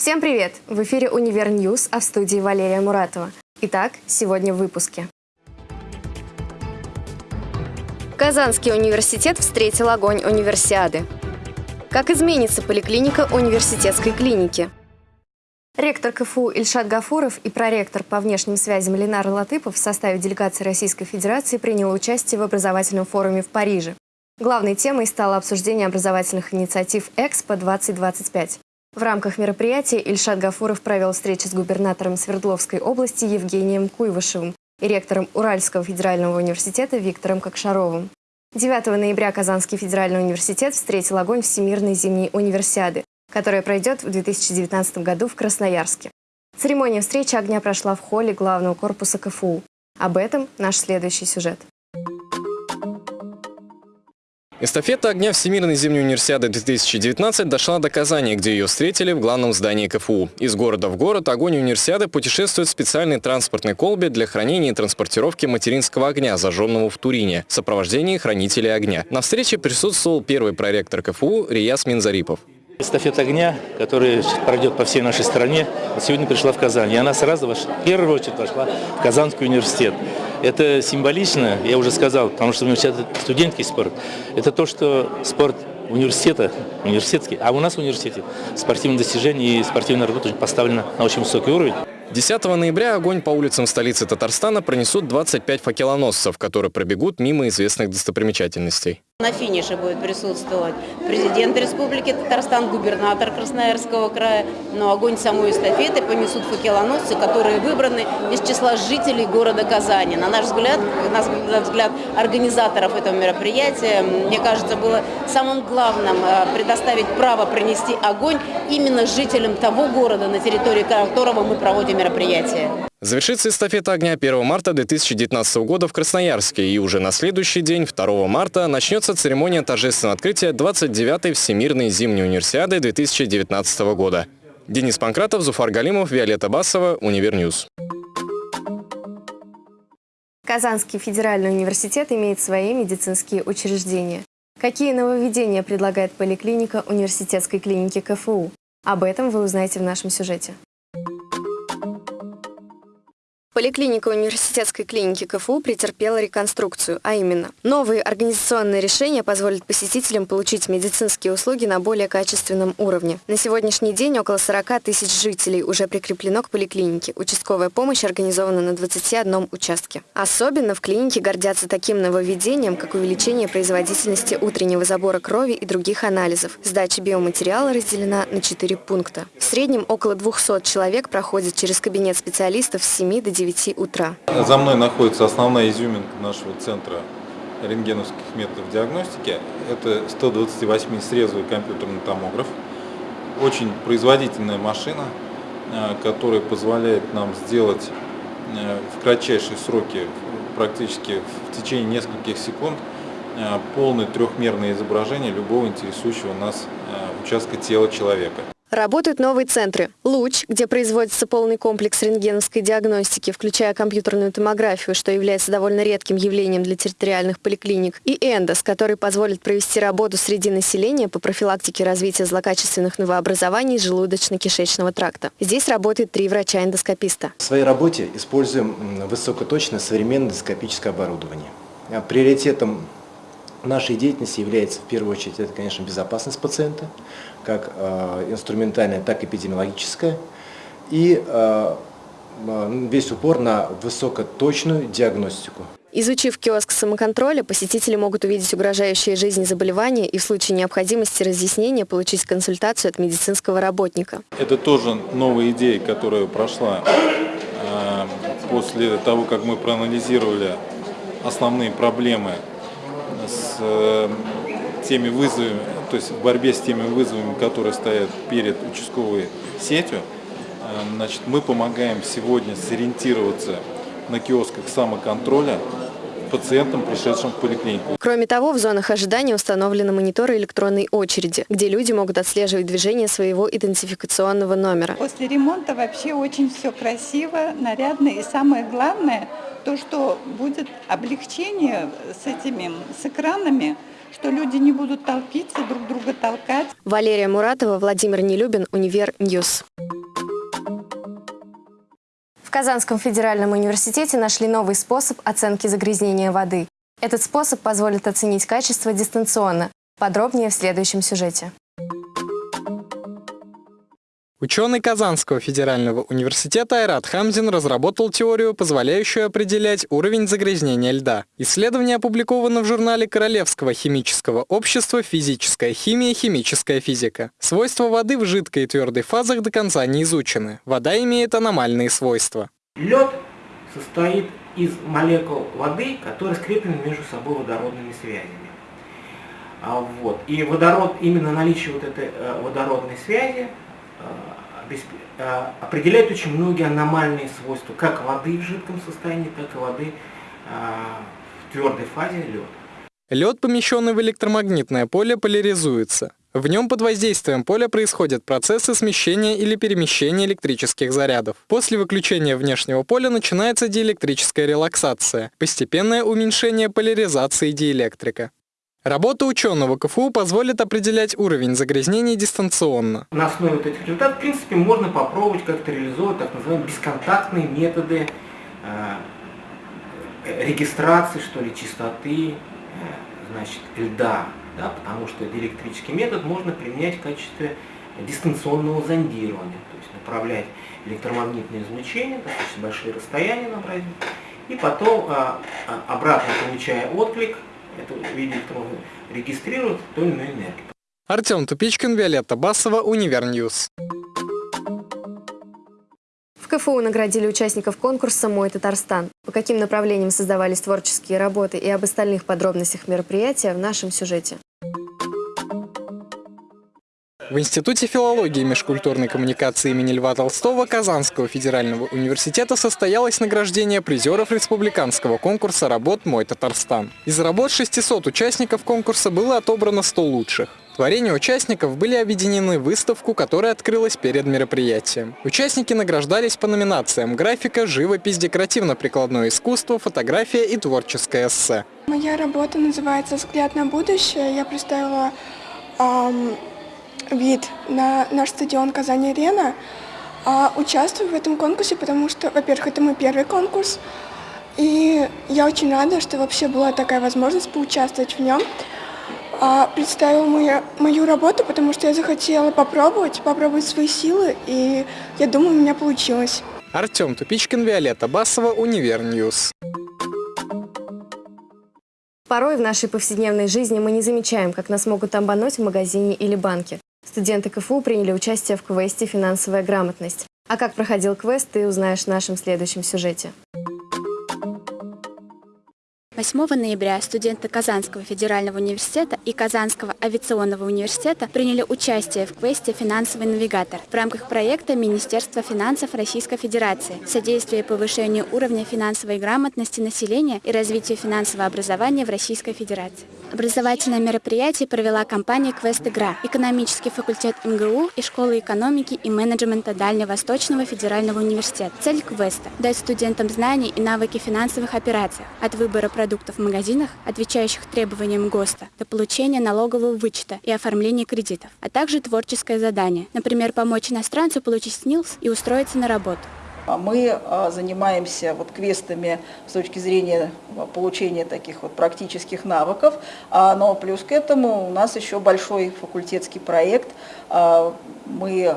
Всем привет! В эфире «Универ News», а в студии Валерия Муратова. Итак, сегодня в выпуске. Казанский университет встретил огонь универсиады. Как изменится поликлиника университетской клиники? Ректор КФУ Ильшат Гафуров и проректор по внешним связям Ленар Латыпов в составе делегации Российской Федерации принял участие в образовательном форуме в Париже. Главной темой стало обсуждение образовательных инициатив «Экспо-2025». В рамках мероприятия Ильшат Гафуров провел встречу с губернатором Свердловской области Евгением Куйвышевым и ректором Уральского федерального университета Виктором Кокшаровым. 9 ноября Казанский федеральный университет встретил огонь Всемирной зимней универсиады, которая пройдет в 2019 году в Красноярске. Церемония встречи огня прошла в холле главного корпуса КФУ. Об этом наш следующий сюжет. Эстафета огня Всемирной зимней универсиады 2019 дошла до Казани, где ее встретили в главном здании КФУ. Из города в город огонь универсиады путешествует в специальной транспортной колбе для хранения и транспортировки материнского огня, зажженного в Турине, в сопровождении хранителей огня. На встрече присутствовал первый проректор КФУ Рияс Минзарипов. Эстафета огня, которая пройдет по всей нашей стране, сегодня пришла в Казань. И она сразу, в первую очередь, вошла в Казанский университет. Это символично, я уже сказал, потому что университет – это студенческий спорт. Это то, что спорт университета, университетский, а у нас в университете спортивные достижения и спортивная работа поставлена на очень высокий уровень. 10 ноября огонь по улицам столицы Татарстана пронесут 25 факелоносцев, которые пробегут мимо известных достопримечательностей. На финише будет присутствовать президент Республики Татарстан, губернатор Красноярского края. Но огонь самой эстафеты понесут факелоносцы, которые выбраны из числа жителей города Казани. На наш взгляд, на взгляд организаторов этого мероприятия, мне кажется, было самым главным э, предоставить право принести огонь именно жителям того города, на территории которого мы проводим мероприятие. Завершится эстафета огня 1 марта 2019 года в Красноярске, и уже на следующий день, 2 марта, начнется церемония торжественного открытия 29-й Всемирной зимней универсиады 2019 года. Денис Панкратов, Зуфар Галимов, Виолетта Басова, Универ News. Казанский федеральный университет имеет свои медицинские учреждения. Какие нововведения предлагает поликлиника университетской клиники КФУ? Об этом вы узнаете в нашем сюжете. Поликлиника университетской клиники КФУ претерпела реконструкцию, а именно новые организационные решения позволят посетителям получить медицинские услуги на более качественном уровне. На сегодняшний день около 40 тысяч жителей уже прикреплено к поликлинике. Участковая помощь организована на 21 участке. Особенно в клинике гордятся таким нововведением, как увеличение производительности утреннего забора крови и других анализов. Сдача биоматериала разделена на 4 пункта. В среднем около 200 человек проходят через кабинет специалистов с 7 до 9 9 утра. За мной находится основная изюминка нашего центра рентгеновских методов диагностики. Это 128-срезовый компьютерный томограф. Очень производительная машина, э, которая позволяет нам сделать э, в кратчайшие сроки, практически в течение нескольких секунд, э, полное трехмерное изображение любого интересующего нас участка тела человека. Работают новые центры. «Луч», где производится полный комплекс рентгеновской диагностики, включая компьютерную томографию, что является довольно редким явлением для территориальных поликлиник, и «Эндос», который позволит провести работу среди населения по профилактике развития злокачественных новообразований желудочно-кишечного тракта. Здесь работает три врача-эндоскописта. В своей работе используем высокоточное современное эндоскопическое оборудование. Приоритетом нашей деятельности является в первую очередь, это, конечно, безопасность пациента, как э, инструментальная, так и эпидемиологическая, и э, весь упор на высокоточную диагностику. Изучив киоск самоконтроля, посетители могут увидеть угрожающие жизни заболевания и в случае необходимости разъяснения получить консультацию от медицинского работника. Это тоже новая идея, которая прошла э, после того, как мы проанализировали основные проблемы с э, теми вызовами, то есть в борьбе с теми вызовами, которые стоят перед участковой сетью, э, значит, мы помогаем сегодня сориентироваться на киосках самоконтроля пациентам, пришедшим в поликлинику. Кроме того, в зонах ожидания установлены мониторы электронной очереди, где люди могут отслеживать движение своего идентификационного номера. После ремонта вообще очень все красиво, нарядно и самое главное – то, что будет облегчение с этими, с экранами, что люди не будут толпиться, друг друга толкать. Валерия Муратова, Владимир Нелюбин, Универ News. В Казанском федеральном университете нашли новый способ оценки загрязнения воды. Этот способ позволит оценить качество дистанционно. Подробнее в следующем сюжете. Ученый Казанского федерального университета Айрат Хамзин разработал теорию, позволяющую определять уровень загрязнения льда. Исследование опубликовано в журнале Королевского химического общества «Физическая химия. Химическая физика». Свойства воды в жидкой и твердой фазах до конца не изучены. Вода имеет аномальные свойства. Lед состоит из молекул воды, которые скреплены между собой водородными связями. А, вот. И водород, именно наличие вот этой э, водородной связи определяет очень многие аномальные свойства, как воды в жидком состоянии, так и воды в твердой фазе лед. Лед, помещенный в электромагнитное поле, поляризуется. В нем под воздействием поля происходят процессы смещения или перемещения электрических зарядов. После выключения внешнего поля начинается диэлектрическая релаксация, постепенное уменьшение поляризации диэлектрика. Работа ученого КФУ позволит определять уровень загрязнений дистанционно. На основе вот этих результатов, в принципе, можно попробовать как-то реализовать так называемые бесконтактные методы э, регистрации, что ли, чистоты, э, значит, льда, да, потому что диэлектрический метод можно применять в качестве дистанционного зондирования, то есть направлять электромагнитное излучение, достаточно большие расстояния набрать, и потом а, обратно получая отклик, это в виде электрона регистрирует ту или иную энергию. Артем Тупичкин, Виолетта Басова, Универ News. В КФУ наградили участников конкурса «Мой Татарстан». По каким направлениям создавались творческие работы и об остальных подробностях мероприятия в нашем сюжете. В Институте филологии и межкультурной коммуникации имени Льва Толстого Казанского федерального университета состоялось награждение призеров республиканского конкурса работ «Мой Татарстан». Из работ 600 участников конкурса было отобрано 100 лучших. Творения участников были объединены в выставку, которая открылась перед мероприятием. Участники награждались по номинациям «Графика», «Живопись», «Декоративно-прикладное искусство», «Фотография» и «Творческое эссе». Моя работа называется «Взгляд на будущее». Я представила эм, вид на наш стадион «Казань-Арена». А участвую в этом конкурсе, потому что, во-первых, это мой первый конкурс, и я очень рада, что вообще была такая возможность поучаствовать в нем. А, представила мою, мою работу, потому что я захотела попробовать, попробовать свои силы, и я думаю, у меня получилось. Артем Тупичкин, Виолетта Басова, Универ News. Порой в нашей повседневной жизни мы не замечаем, как нас могут обмануть в магазине или банке. Студенты КФУ приняли участие в квесте «Финансовая грамотность». А как проходил квест, ты узнаешь в нашем следующем сюжете. 8 ноября студенты Казанского федерального университета и Казанского авиационного университета приняли участие в квесте «Финансовый навигатор» в рамках проекта Министерства финансов Российской Федерации «Содействие повышению уровня финансовой грамотности населения и развитию финансового образования в Российской Федерации». Образовательное мероприятие провела компания «Квест Игра», экономический факультет МГУ и Школа экономики и менеджмента Дальневосточного федерального университета. Цель квеста – дать студентам знания и навыки финансовых операций от выбора продуктов в магазинах, отвечающих требованиям ГОСТа, до получения налогового вычета и оформления кредитов, а также творческое задание, например, помочь иностранцу получить СНИЛС и устроиться на работу. А мы а, занимаемся вот квестами с точки зрения а, получения таких вот практических навыков, но плюс к этому у нас еще большой факультетский проект. Мы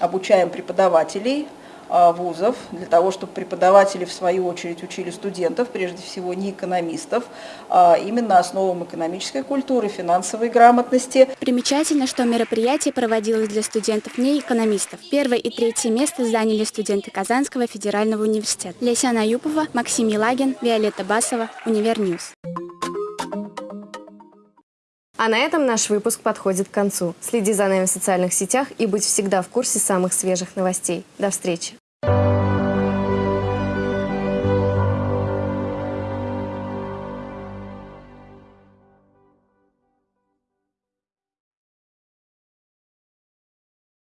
обучаем преподавателей вузов, для того, чтобы преподаватели в свою очередь учили студентов, прежде всего не экономистов, а именно основам экономической культуры, финансовой грамотности. Примечательно, что мероприятие проводилось для студентов не экономистов. Первое и третье место заняли студенты Казанского федерального университета. Лесяна Аюпова, Максим Елагин, Виолетта Басова, Универ News. А на этом наш выпуск подходит к концу. Следи за нами в социальных сетях и будь всегда в курсе самых свежих новостей. До встречи!